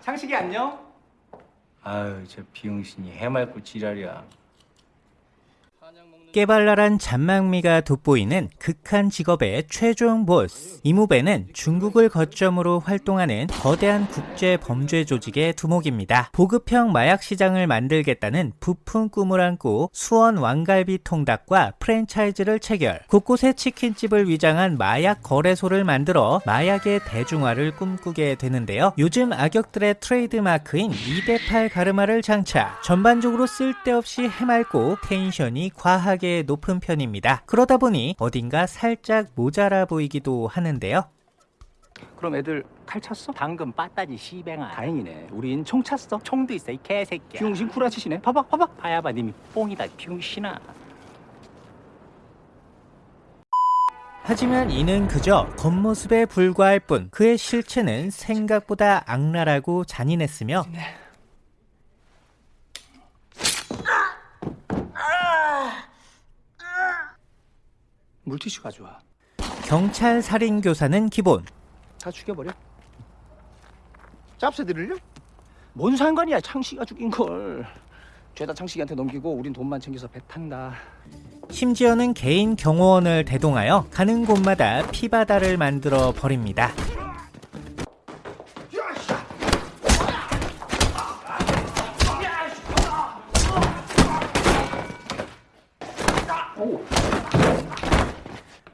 창식이 안녕. 아유 저 병신이 해맑고 지랄이야. 깨발랄한 잔망미가 돋보이는 극한 직업의 최종 보스. 이무배는 중국을 거점으로 활동하는 거대한 국제 범죄 조직의 두목입니다. 보급형 마약 시장을 만들겠다는 부푼 꿈을 안고 수원 왕갈비 통닭과 프랜차이즈를 체결. 곳곳에 치킨집을 위장한 마약 거래소를 만들어 마약의 대중화를 꿈꾸게 되는데요. 요즘 악역들의 트레이드 마크인 2대8 가르마를 장착. 전반적으로 쓸데없이 해맑고 텐션이 과하게 높은 편입니다. 그러다 보니 어딘가 살짝 모자라 보이기도 하는데요. 그럼 애들 칼 찼어? 당근 빠따지 씨뱅아. 다행이네. 우린 총 찼어. 총도 있어 이 개새끼야. 비용신 구라치시네. 봐봐, 봐봐. 파야바 님이 뽕이다 비용신아. 하지만 이는 그저 겉모습에 불과할 뿐 그의 실체는 생각보다 악랄하고 잔인했으며 물티슈 가져와. 경찰 살인 교사는 기본 다 죽여버려. 짭새 들을려? 뭔 상관이야 창식이가 죽인 걸. 죄다 창식이한테 넘기고 우린 돈만 챙겨서 배 탄다. 심지어는 개인 경호원을 대동하여 가는 곳마다 피바다를 만들어 버립니다.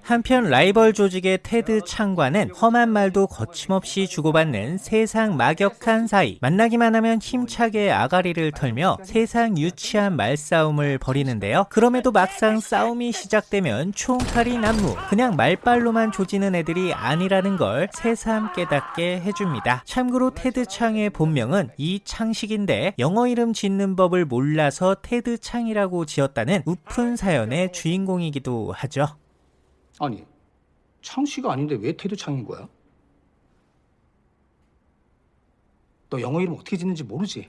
한편 라이벌 조직의 테드 창과는 험한 말도 거침없이 주고받는 세상 막역한 사이 만나기만 하면 힘차게 아가리를 털며 세상 유치한 말싸움을 벌이는데요. 그럼에도 막상 싸움이 시작되면 총칼이 난무 그냥 말빨로만 조지는 애들이 아니라는 걸 새삼 깨닫게 해줍니다. 참고로 테드 창의 본명은 이창식인데 영어 이름 짓는 법을 몰라서 테드 창이라고 지었다는 우픈 사연의 주인공이기도 하죠 아니, 창씨가 아닌데 왜 테드 창인 거야? 너 영어 이름 어떻게 짓는지 모르지?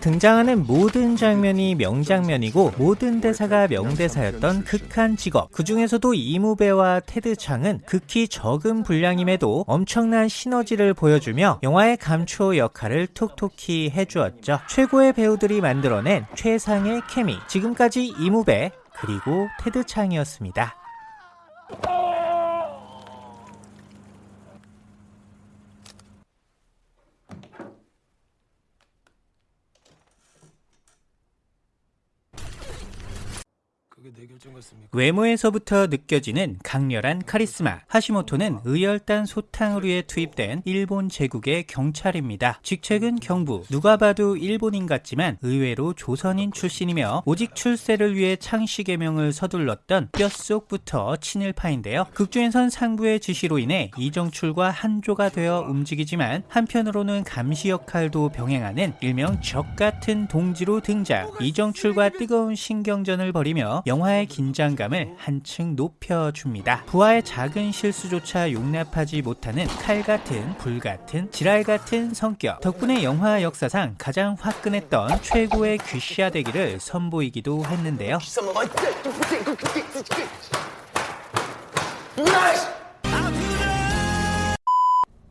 등장하는 모든 장면이 명장면이고 모든 대사가 명대사였던 극한 직업 그 중에서도 이무배와 테드 창은 극히 적은 분량임에도 엄청난 시너지를 보여주며 영화의 감초 역할을 톡톡히 해주었죠 최고의 배우들이 만들어낸 최상의 케미 지금까지 이무배 그리고 테드 창이었습니다 외모에서부터 느껴지는 강렬한 카리스마. 하시모토는 의열단 소탕으로에 투입된 일본 제국의 경찰입니다. 직책은 경부. 누가 봐도 일본인 같지만 의외로 조선인 출신이며 오직 출세를 위해 창씨 개명을 서둘렀던 뼛속부터 친일파인데요. 극중에선 상부의 지시로 인해 이정출과 한조가 되어 움직이지만 한편으로는 감시 역할도 병행하는 일명 적 같은 동지로 등장. 이정출과 뜨거운 신경전을 벌이며 영화 의 긴장감을 한층 높여줍니다. 부하의 작은 실수조차 용납하지 못하는 칼 같은 불 같은 지랄 같은 성격 덕분에 영화 역사상 가장 화끈했던 최고의 귀시아되기를 선보이기도 했는데요.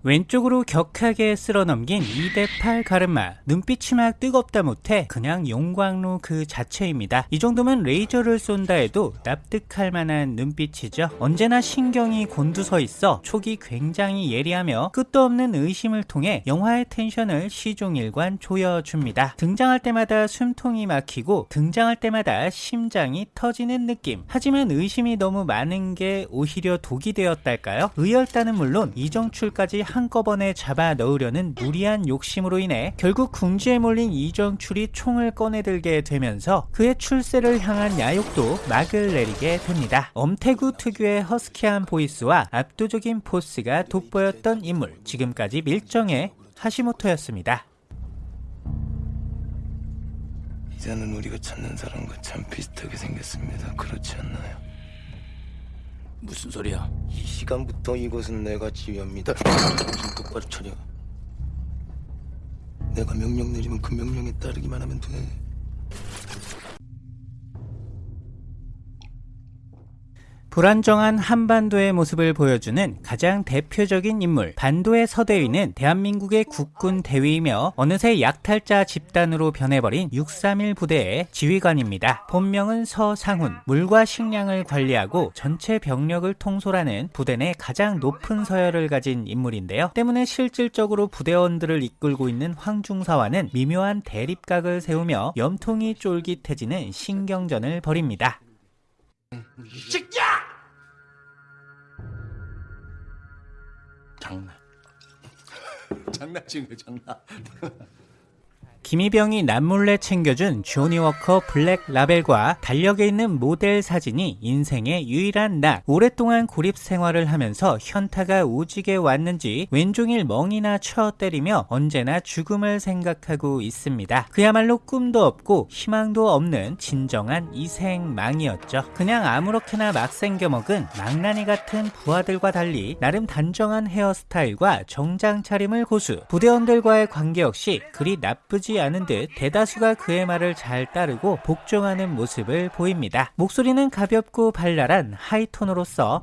왼쪽으로 격하게 쓸어넘긴 2대8 가르마 눈빛이 막 뜨겁다 못해 그냥 용광로 그 자체입니다. 이 정도면 레이저를 쏜다 해도 납득할 만한 눈빛이죠. 언제나 신경이 곤두서 있어 촉이 굉장히 예리하며 끝도 없는 의심을 통해 영화의 텐션을 시종일관 조여줍니다. 등장할 때마다 숨통이 막히고 등장할 때마다 심장이 터지는 느낌. 하지만 의심이 너무 많은 게 오히려 독이 되었달까요? 의열단은 물론 이정출까지 한꺼번에 잡아 넣으려는 무리한 욕심으로 인해 결국 궁지에 몰린 이정출이 총을 꺼내들게 되면서 그의 출세를 향한 야욕도 막을 내리게 됩니다. 엄태구 특유의 허스키한 보이스와 압도적인 포스가 돋보였던 인물 지금까지 밀정의 하시모토였습니다. 이제는 우리가 찾는 사람과 참 비슷하게 생겼습니다. 그렇지 않나요? 무슨 소리야? 이 시간부터 이곳은 내가 지휘합니다. 정신 똑바로 차려. 내가 명령 내리면 그 명령에 따르기만 하면 돼. 불안정한 한반도의 모습을 보여주는 가장 대표적인 인물 반도의 서대위는 대한민국의 국군 대위이며 어느새 약탈자 집단으로 변해버린 631 부대의 지휘관입니다. 본명은 서상훈 물과 식량을 관리하고 전체 병력을 통솔하는 부대 내 가장 높은 서열을 가진 인물인데요. 때문에 실질적으로 부대원들을 이끌고 있는 황중사와는 미묘한 대립각을 세우며 염통이 쫄깃해지는 신경전을 벌입니다. 장난. 장난친 거 장난. 김희병이 남몰래 챙겨준 Johnnie Walker Black Label과 달력에 있는 모델 사진이 인생의 유일한 낙. 오랫동안 고립 생활을 하면서 현타가 오지게 왔는지 왼종일 멍이나 쳐 때리며 언제나 죽음을 생각하고 있습니다. 그야말로 꿈도 없고 희망도 없는 진정한 이생망이었죠. 그냥 아무렇게나 막 생겨먹은 망나니 같은 부하들과 달리 나름 단정한 헤어스타일과 정장 차림을 고수. 부대원들과의 관계 역시 그리 나쁘지 않은 듯 대다수가 그의 말을 잘 따르고 복종하는 모습을 보입니다. 목소리는 가볍고 발랄한 하이톤으로서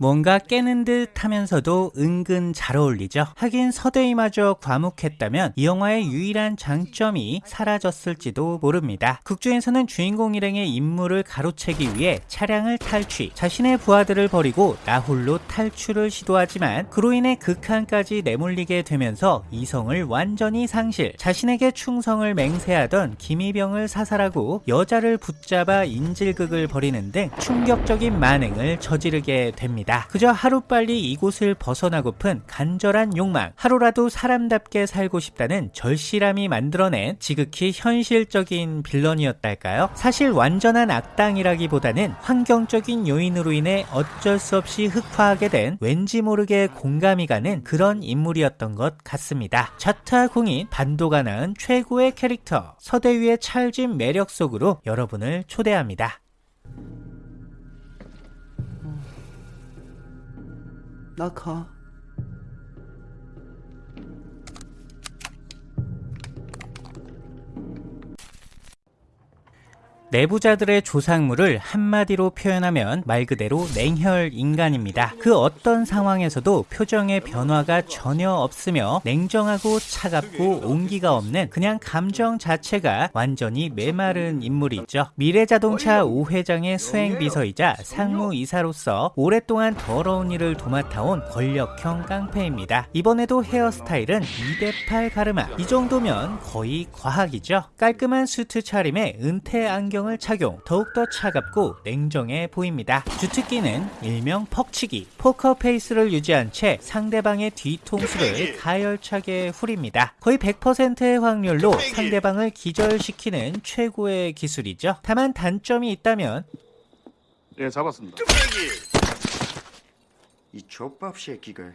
뭔가 깨는 듯 하면서도 은근 잘 어울리죠. 하긴 서대이마저 과묵했다면 이 영화의 유일한 장점이 사라졌을지도 모릅니다. 극중에서는 주인공 일행의 임무를 가로채기 위해 차량을 탈취, 자신의 부하들을 버리고 나홀로 탈출을 시도하지만 그로 인해 극한까지 내몰리게 되면서 이성을 완전히 상실, 자신에게 충성을 맹세하던 김희병을 사살하고 여자를 붙잡아 인질극을 벌이는 등 충격적인 만행을 저지르게 됩 니다. 그저 하루빨리 이곳을 벗어나고픈 간절한 욕망, 하루라도 사람답게 살고 싶다는 절실함이 만들어낸 지극히 현실적인 빌런이었달까요? 사실 완전한 악당이라기보다는 환경적인 요인으로 인해 어쩔 수 없이 흑화하게 된 왠지 모르게 공감이 가는 그런 인물이었던 것 같습니다. 자타공인 반도가 낳은 최고의 캐릭터 서대위의 찰진 매력 속으로 여러분을 초대합니다. 나 가. 내부자들의 조상물을 한마디로 표현하면 말 그대로 냉혈 인간입니다. 그 어떤 상황에서도 표정의 변화가 전혀 없으며 냉정하고 차갑고 온기가 없는 그냥 감정 자체가 완전히 메마른 인물이죠. 미래자동차 5회장의 수행비서이자 상무이사로서 오랫동안 더러운 일을 도맡아온 권력형 깡패입니다. 이번에도 헤어스타일은 2대8 가르마. 이 정도면 거의 과학이죠. 깔끔한 수트 차림에 은퇴 안경 안경을 착용 더욱더 차갑고 냉정해 보입니다. 주특기는 일명 퍽치기 포커 페이스를 유지한 채 상대방의 뒤통수를 가열차게 후립니다. 거의 100%의 확률로 상대방을 기절시키는 최고의 기술이죠. 다만 단점이 있다면 예, 잡았습니다. 이 족밥 새끼가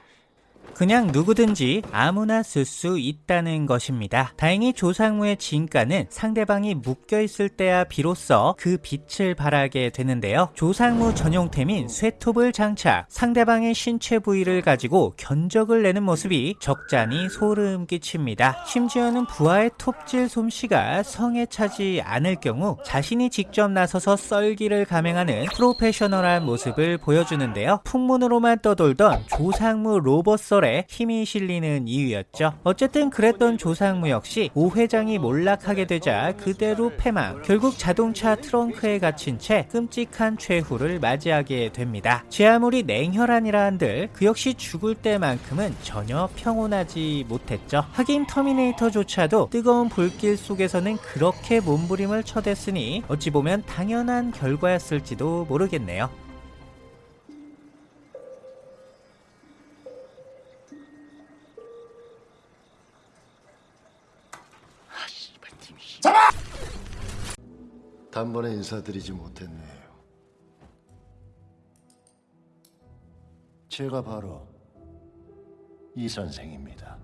그냥 누구든지 아무나 쓸 수 있다는 것입니다. 다행히 조상무의 진가는 상대방이 묶여있을 때야 비로소 그 빛을 발하게 되는데요. 조상무 전용템인 쇠톱을 장착, 상대방의 신체 부위를 가지고 견적을 내는 모습이 적잖이 소름 끼칩니다. 심지어는 부하의 톱질 솜씨가 성에 차지 않을 경우 자신이 직접 나서서 썰기를 감행하는 프로페셔널한 모습을 보여주는데요. 풍문으로만 떠돌던 조상무 로봇 썰에 힘이 실리는 이유였죠. 어쨌든 그랬던 조상무 역시 오 회장이 몰락하게 되자 그대로 패망. 결국 자동차 트렁크에 갇힌 채 끔찍한 최후를 맞이하게 됩니다. 제 아무리 냉혈한이라 한들 그 역시 죽을 때만큼은 전혀 평온하지 못했죠. 하긴 터미네이터조차도 뜨거운 불길 속에서는 그렇게 몸부림을 쳐댔으니 어찌 보면 당연한 결과였을지도 모르겠네요. 단번에 인사드리지 못했네요. 제가 바로 이 선생입니다.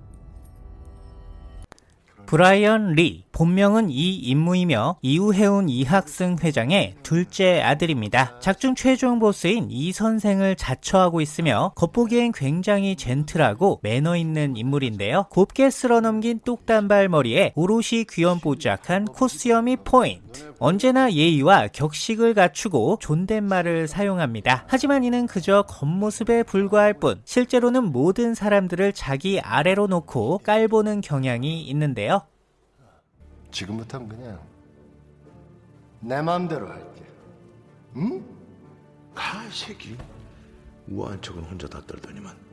브라이언 리, 본명은 이인무이며 이우해운 이학승 회장의 둘째 아들입니다. 작중 최종 보스인 이 선생을 자처하고 있으며 겉보기엔 굉장히 젠틀하고 매너 있는 인물인데요. 곱게 쓸어넘긴 똑단발 머리에 오롯이 귀염뽀짝한 콧수염이 포인트. 언제나 예의와 격식을 갖추고 존댓말을 사용합니다. 하지만 이는 그저 겉모습에 불과할 뿐 실제로는 모든 사람들을 자기 아래로 놓고 깔보는 경향이 있는데요. 지금부터는 그냥 내 마음대로 할게. 응? 가, 이 새끼. 우아한 척은 혼자 다 떨더니만.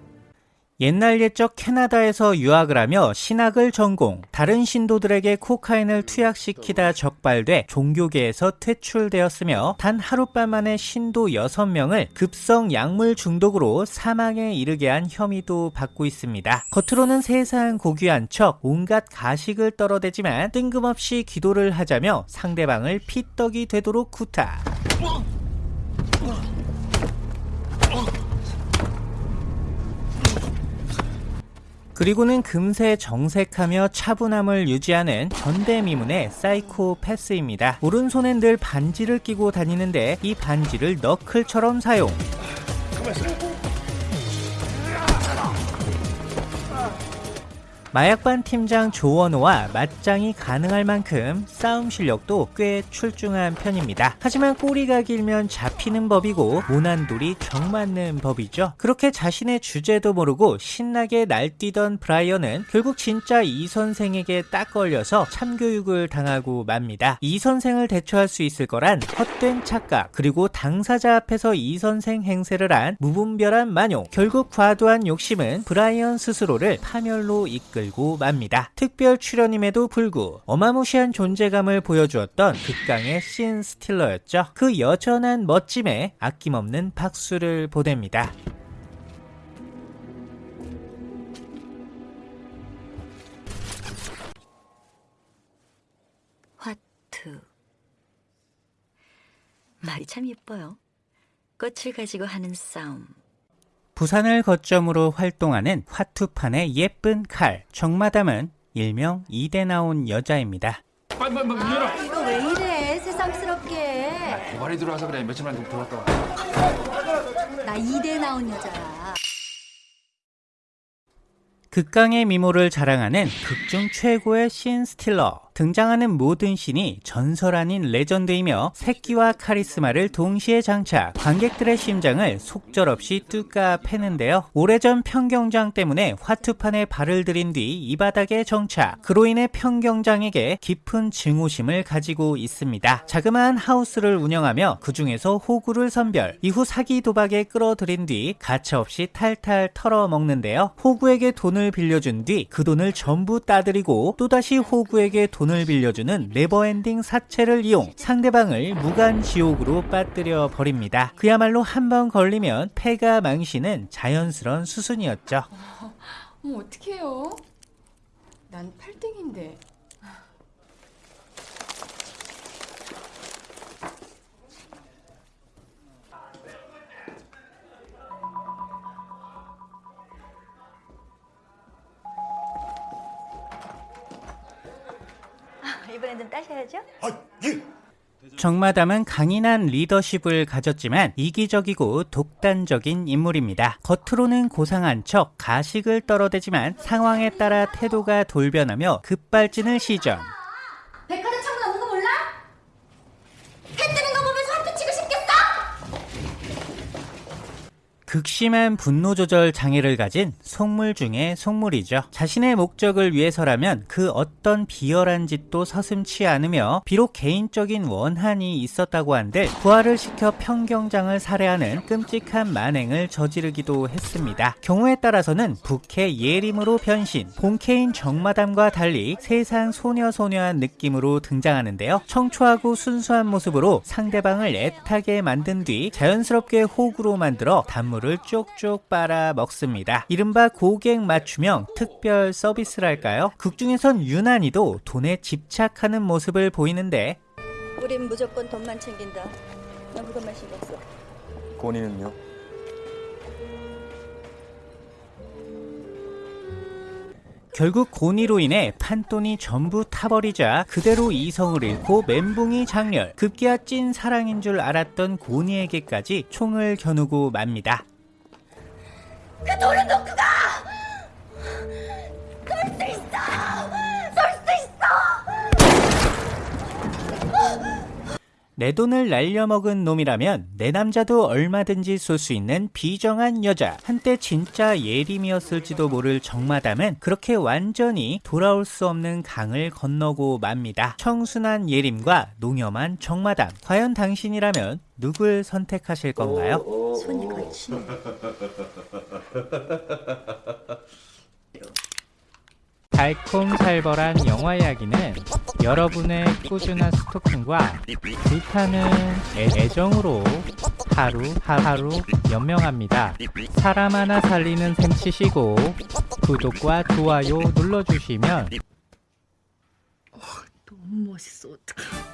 옛날 옛적 캐나다에서 유학을 하며 신학을 전공, 다른 신도들에게 코카인을 투약시키다 적발돼 종교계에서 퇴출되었으며 단 하룻밤 만에 신도 6명을 급성 약물 중독으로 사망에 이르게 한 혐의도 받고 있습니다. 겉으로는 세상 고귀한 척 온갖 가식을 떨어대지만 뜬금없이 기도를 하자며 상대방을 피떡이 되도록 구타. 그리고는 금세 정색하며 차분함을 유지하는 전대미문의 사이코패스입니다. 오른손엔 늘 반지를 끼고 다니는데 이 반지를 너클처럼 사용. 마약반 팀장 조원호와 맞짱이 가능할 만큼 싸움 실력도 꽤 출중한 편입니다. 하지만 꼬리가 길면 잡히는 법이고 모난돌이 정맞는 법이죠. 그렇게 자신의 주제도 모르고 신나게 날뛰던 브라이언은 결국 진짜 이 선생에게 딱 걸려서 참교육을 당하고 맙니다. 이 선생을 대처할 수 있을 거란 헛된 착각 그리고 당사자 앞에서 이 선생 행세를 한 무분별한 만용 결국 과도한 욕심은 브라이언 스스로를 파멸로 이끌 고 맙니다. 특별 출연임에도 불구 어마무시한 존재감을 보여주었던 극강의 신 스틸러였죠. 그 여전한 멋짐에 아낌없는 박수를 보냅니다. 화투. 말이 참 예뻐요. 꽃을 가지고 하는 싸움. 부산을 거점으로 활동하는 화투판의 예쁜 칼 정마담은 일명 이대 나온 여자입니다. 이거 왜 이래 새삼스럽게 고발이 들어와서 그래 며칠만 좀 들어왔다 와. 나 이대 나온 여자야 극강의 미모를 자랑하는 극중 최고의 신 스틸러. 등장하는 모든 신이 전설 아닌 레전드이며 새끼와 카리스마를 동시에 장착. 관객들의 심장을 속절없이 뚜까 패는데요. 오래전 평경장 때문에 화투판에 발을 들인 뒤 이 바닥에 정착. 그로 인해 평경장에게 깊은 증오심을 가지고 있습니다. 자그마한 하우스를 운영하며 그 중에서 호구를 선별. 이후 사기 도박에 끌어들인 뒤 가차없이 탈탈 털어먹는데요. 호구에게 돈을 빌려준 뒤 그 돈을 전부 따들이고 또다시 호구에게 돈을 빌려주는 never ending 사채를 이용 상대방을 무간 지옥으로 빠뜨려 버립니다. 그야말로 한 번 걸리면 패가 망신은 자연스러운 수순이었죠. 어머 어떡해요? 난 8등인데 이번엔 좀 따셔야죠? 정마담은 강인한 리더십을 가졌지만 이기적이고 독단적인 인물입니다. 겉으로는 고상한 척 가식을 떨어대지만 상황에 따라 태도가 돌변하며 급발진을 시전. 백화점 창문 없는 거 몰라? 해 뜨는 거 보면서 화투 치고 싶겠어? 극심한 분노 조절 장애를 가진 속물 중의 속물이죠. 자신의 목적을 위해서라면 그 어떤 비열한 짓도 서슴치 않으며 비록 개인적인 원한이 있었다고 한들 부하를 시켜 평경장을 살해하는 끔찍한 만행을 저지르기도 했습니다. 경우에 따라서는 부캐 예림으로 변신, 본캐인 정마담과 달리 세상 소녀소녀한 느낌으로 등장하는데요. 청초하고 순수한 모습으로 상대방을 애타게 만든 뒤 자연스럽게 호구로 만들어 단물 을 쪽쪽 빨아 먹습니다. 이른바 고객 맞춤형 특별 서비스랄까요? 극중에선 유난히도 돈에 집착하는 모습을 보이는데 우린 무조건 돈만 챙긴다. 난 그것만 신경 써. 결국 고니로 인해 판돈이 전부 타버리자 그대로 이성을 잃고 멘붕이 장렬 급기야 찐 사랑인 줄 알았던 고니에게까지 총을 겨누고 맙니다. 그 돈은 놓고 가! 내 돈을 날려먹은 놈이라면 내 남자도 얼마든지 쏠 수 있는 비정한 여자. 한때 진짜 예림이었을지도 모를 정마담은 그렇게 완전히 돌아올 수 없는 강을 건너고 맙니다. 청순한 예림과 농염한 정마담. 과연 당신이라면 누굴 선택하실 건가요? 손이 거치네. 달콤살벌한 영화 이야기는 여러분의 꾸준한 스토킹과 불타는 애- 애정으로 하루 하루 연명합니다. 사람 하나 살리는 셈 치시고 구독과 좋아요 눌러주시면 너무 멋있어. 어떡해.